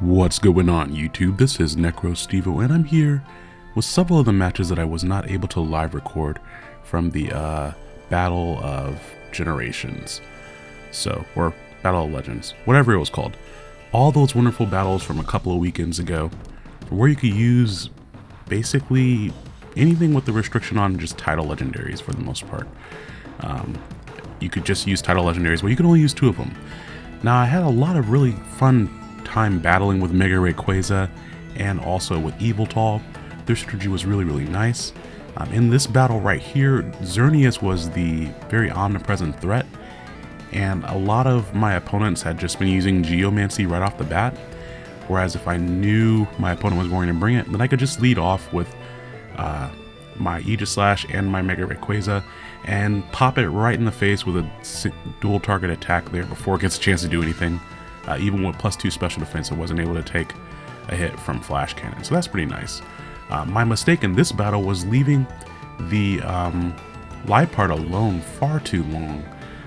What's going on YouTube? This is NecroStevo and I'm here with several of the matches that I was not able to live record from the uh, Battle of Generations. So, or Battle of Legends, whatever it was called. All those wonderful battles from a couple of weekends ago where you could use basically anything with the restriction on just title legendaries for the most part. Um, you could just use title legendaries, but you can only use two of them. Now, I had a lot of really fun time battling with Mega Rayquaza and also with Yveltal. Their strategy was really, really nice. Um, in this battle right here, Xerneas was the very omnipresent threat, and a lot of my opponents had just been using Geomancy right off the bat, whereas if I knew my opponent was going to bring it, then I could just lead off with uh, my Aegislash and my Mega Rayquaza and pop it right in the face with a dual target attack there before it gets a chance to do anything. Uh, even with plus two special defense, it wasn't able to take a hit from Flash Cannon. So that's pretty nice. Uh, my mistake in this battle was leaving the um, Liepard alone far too long.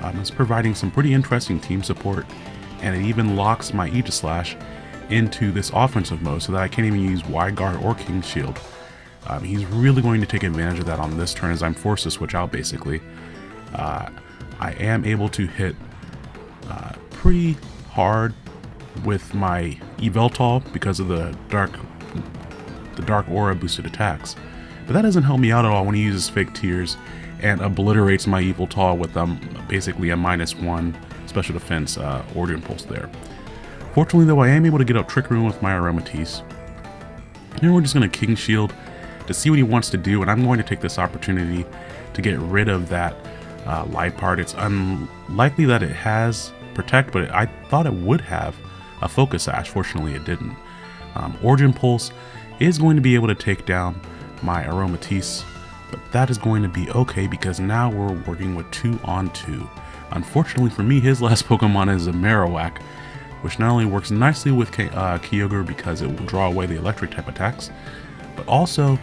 Um, it's providing some pretty interesting team support, and it even locks my Aegislash into this offensive mode so that I can't even use Wide Guard or King Shield. Um, he's really going to take advantage of that on this turn as I'm forced to switch out basically. Uh, I am able to hit uh, pretty hard with my Yveltal because of the dark the dark aura boosted attacks. But that doesn't help me out at all when he uses fake tears and obliterates my Yveltal with um, basically a minus one special defense uh, Origin Pulse there. Fortunately though I am able to get up Trick Room with my Aromatisse. And we're just going to King Shield to see what he wants to do and I'm going to take this opportunity to get rid of that uh, Liepard. It's unlikely that it has protect, but I thought it would have a focus sash. Fortunately, it didn't. Um, Origin Pulse is going to be able to take down my Aromatisse, but that is going to be okay because now we're working with two on two. Unfortunately for me, his last Pokemon is a Marowak, which not only works nicely with K uh, Kyogre because it will draw away the electric type attacks, but also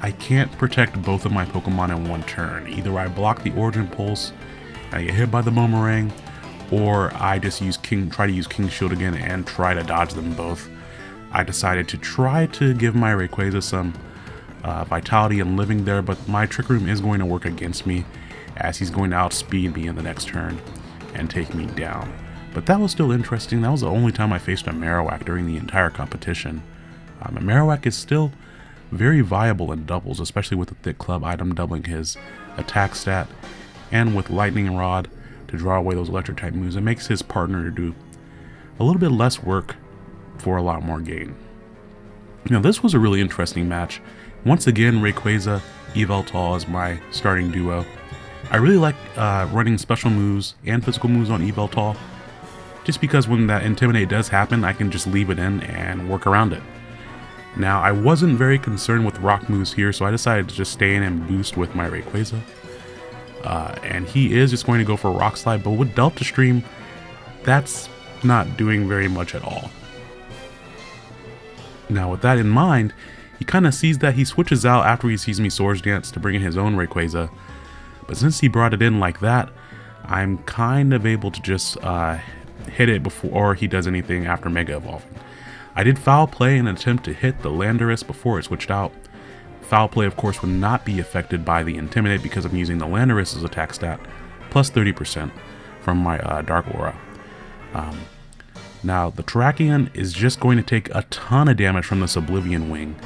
I can't protect both of my Pokemon in one turn. Either I block the Origin Pulse, I get hit by the Boomerang, or I just use King, try to use King Shield again and try to dodge them both. I decided to try to give my Rayquaza some uh, vitality and living there, but my Trick Room is going to work against me as he's going to outspeed me in the next turn and take me down. But that was still interesting. That was the only time I faced a Marowak during the entire competition. Um, Marowak is still very viable in doubles, especially with the Thick Club item doubling his attack stat, and with Lightning Rod to draw away those electric type moves. It makes his partner do a little bit less work for a lot more gain. Now this was a really interesting match. Once again, Rayquaza, Yveltal is my starting duo. I really like uh, running special moves and physical moves on Yveltal, just because when that Intimidate does happen, I can just leave it in and work around it. Now, I wasn't very concerned with rock moves here, so I decided to just stay in and boost with my Rayquaza. Uh, and he is just going to go for Rock Slide, but with Delta Stream, that's not doing very much at all. Now with that in mind, he kind of sees that he switches out after he sees me Swords Dance to bring in his own Rayquaza. But since he brought it in like that, I'm kind of able to just uh, hit it before he does anything after Mega Evolving. I did foul play and attempt to hit the Landorus before it switched out, Foul play, of course, would not be affected by the Intimidate because I'm using the Landorus' attack stat, plus 30% from my uh, Dark Aura. Um, now, the Terrakion is just going to take a ton of damage from this Oblivion Wing,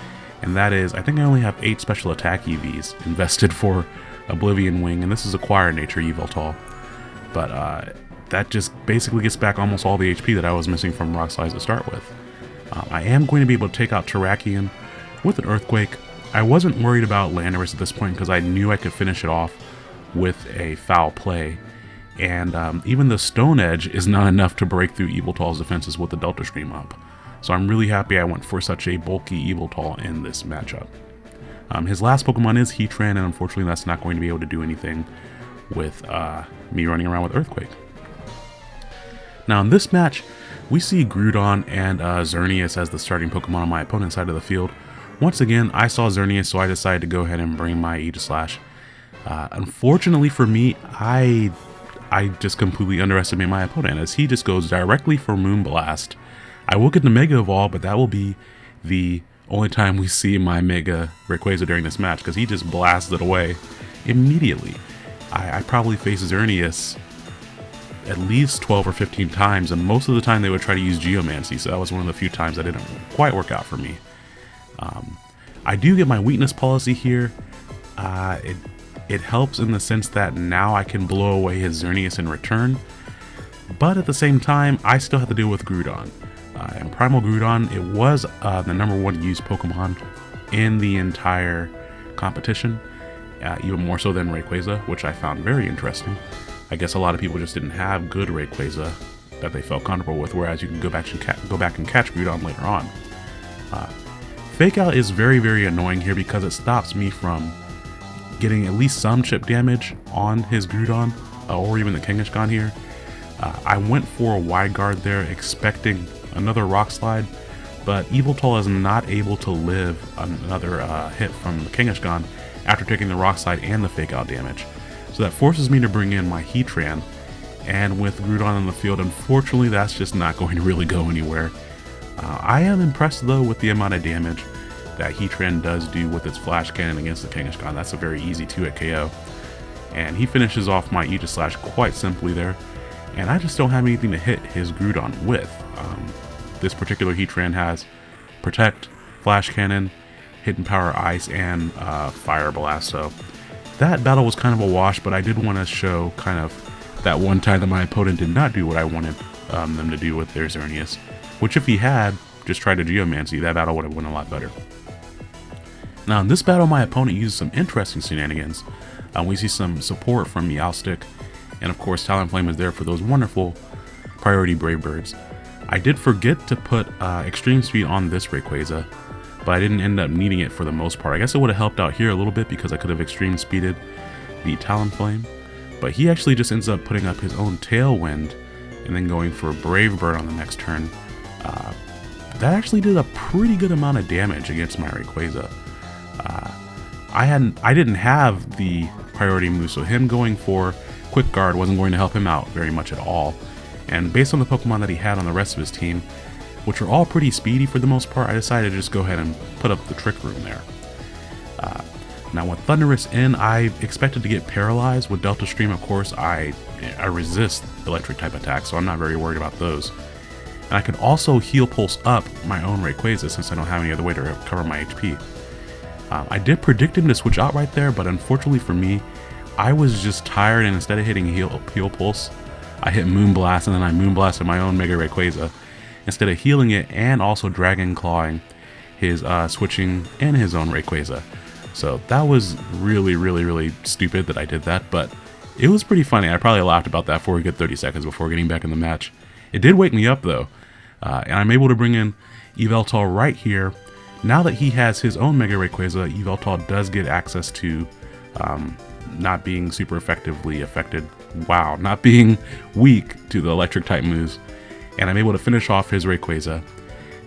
and that is, I think I only have 8 special attack EVs invested for Oblivion Wing, and this is a Quiet Nature Yveltal. But uh, that just basically gets back almost all the HP that I was missing from Rock Slides to start with. Um, I am going to be able to take out Terrakion with an Earthquake, I wasn't worried about Landorus at this point because I knew I could finish it off with a foul play. And um, even the Stone Edge is not enough to break through Yveltal's defenses with the Delta Stream up. So I'm really happy I went for such a bulky Yveltal in this matchup. Um, his last Pokemon is Heatran, and unfortunately that's not going to be able to do anything with uh, me running around with Earthquake. Now in this match, we see Groudon and uh, Xerneas as the starting Pokemon on my opponent's side of the field, once again, I saw Xerneas, so I decided to go ahead and bring my Aegislash. Uh, unfortunately for me, I I just completely underestimate my opponent as he just goes directly for Moonblast I will get the Mega Evolve, but that will be the only time we see my Mega Rayquaza during this match, because he just blasts it away immediately. I, I probably face Xerneas at least 12 or 15 times, and most of the time they would try to use Geomancy, so that was one of the few times that didn't quite work out for me. Um, I do get my weakness policy here. Uh, it, it helps in the sense that now I can blow away his Xerneas in return, but at the same time, I still have to deal with Groudon. Uh, and Primal Groudon, it was uh, the number one used Pokemon in the entire competition, uh, even more so than Rayquaza, which I found very interesting. I guess a lot of people just didn't have good Rayquaza that they felt comfortable with, whereas you can go back and, go back and catch Groudon later on. Fake Out is very, very annoying here because it stops me from getting at least some chip damage on his Groudon, uh, or even the Kangaskhan here. Uh, I went for a wide guard there, expecting another Rock Slide, but Yveltal is not able to live another uh, hit from the Kangaskhan after taking the Rock Slide and the Fake Out damage. So that forces me to bring in my Heatran, and with Groudon in the field, unfortunately that's just not going to really go anywhere. Uh, I am impressed though with the amount of damage that Heatran does do with its Flash Cannon against the Kangaskhan. That's a very easy 2-hit KO. And he finishes off my Aegislash quite simply there, and I just don't have anything to hit his Groudon with. Um, this particular Heatran has Protect, Flash Cannon, Hidden Power Ice, and uh, Fire Blast, so that battle was kind of a wash, but I did want to show kind of that one time that my opponent did not do what I wanted um, them to do with their Xerneas. Which if he had just tried to Geomancy, that battle would have went a lot better. Now in this battle, my opponent used some interesting shenanigans. Uh, we see some support from Meowstic, and of course Talonflame is there for those wonderful priority Brave Birds. I did forget to put uh, Extreme Speed on this Rayquaza, but I didn't end up needing it for the most part. I guess it would have helped out here a little bit because I could have extreme speeded the Talonflame, but he actually just ends up putting up his own Tailwind and then going for a Brave Bird on the next turn. Uh, that actually did a pretty good amount of damage against my Rayquaza. Uh, I hadn't, I didn't have the priority move, so him going for Quick Guard wasn't going to help him out very much at all. And based on the Pokemon that he had on the rest of his team, which are all pretty speedy for the most part, I decided to just go ahead and put up the Trick Room there. Uh, now with Thundurus in, I expected to get paralyzed. With Delta Stream, of course, I, I resist electric type attacks, so I'm not very worried about those. And I can also heal pulse up my own Rayquaza since I don't have any other way to recover my HP. Um, I did predict him to switch out right there, but unfortunately for me, I was just tired and instead of hitting heal, heal pulse, I hit Moonblast and then I Moonblasted my own Mega Rayquaza instead of healing it and also Dragon Clawing his uh, switching and his own Rayquaza. So that was really, really, really stupid that I did that, but it was pretty funny. I probably laughed about that for a good 30 seconds before getting back in the match. It did wake me up though, uh, and I'm able to bring in Yveltal right here. Now that he has his own Mega Rayquaza, Yveltal does get access to um, not being super effectively affected. Wow, not being weak to the electric type moves and I'm able to finish off his Rayquaza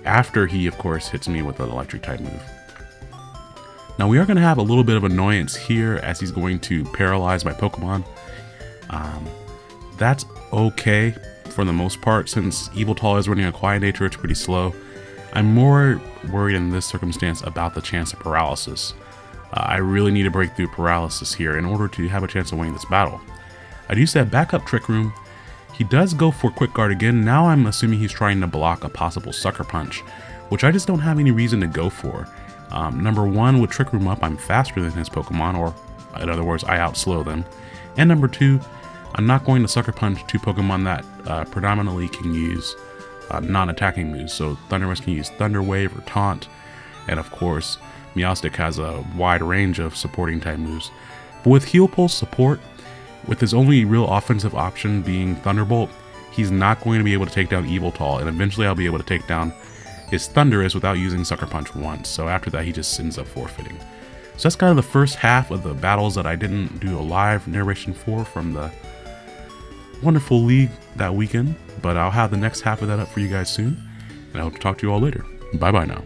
after he, of course, hits me with an electric type move. Now we are going to have a little bit of annoyance here as he's going to paralyze my Pokemon. Um, that's okay for the most part since Yveltal is running a Quiet Nature, it's pretty slow. I'm more worried in this circumstance about the chance of paralysis. Uh, I really need to break through paralysis here in order to have a chance of winning this battle. I'd use that backup Trick Room he does go for Quick Guard again, now I'm assuming he's trying to block a possible Sucker Punch, which I just don't have any reason to go for. Um, number one, with Trick Room up, I'm faster than his Pokemon, or in other words, I outslow them. And number two, I'm not going to Sucker Punch two Pokemon that uh, predominantly can use uh, non-attacking moves. So Thundurus can use Thunder Wave or Taunt, and of course, Meowstic has a wide range of supporting type moves. But with Heal Pulse support, with his only real offensive option being Thunderbolt, he's not going to be able to take down Yveltal, and eventually I'll be able to take down his Thundurus without using Sucker Punch once, so after that he just ends up forfeiting. So that's kind of the first half of the battles that I didn't do a live narration for from the wonderful league that weekend, but I'll have the next half of that up for you guys soon, and I hope to talk to you all later. Bye bye now.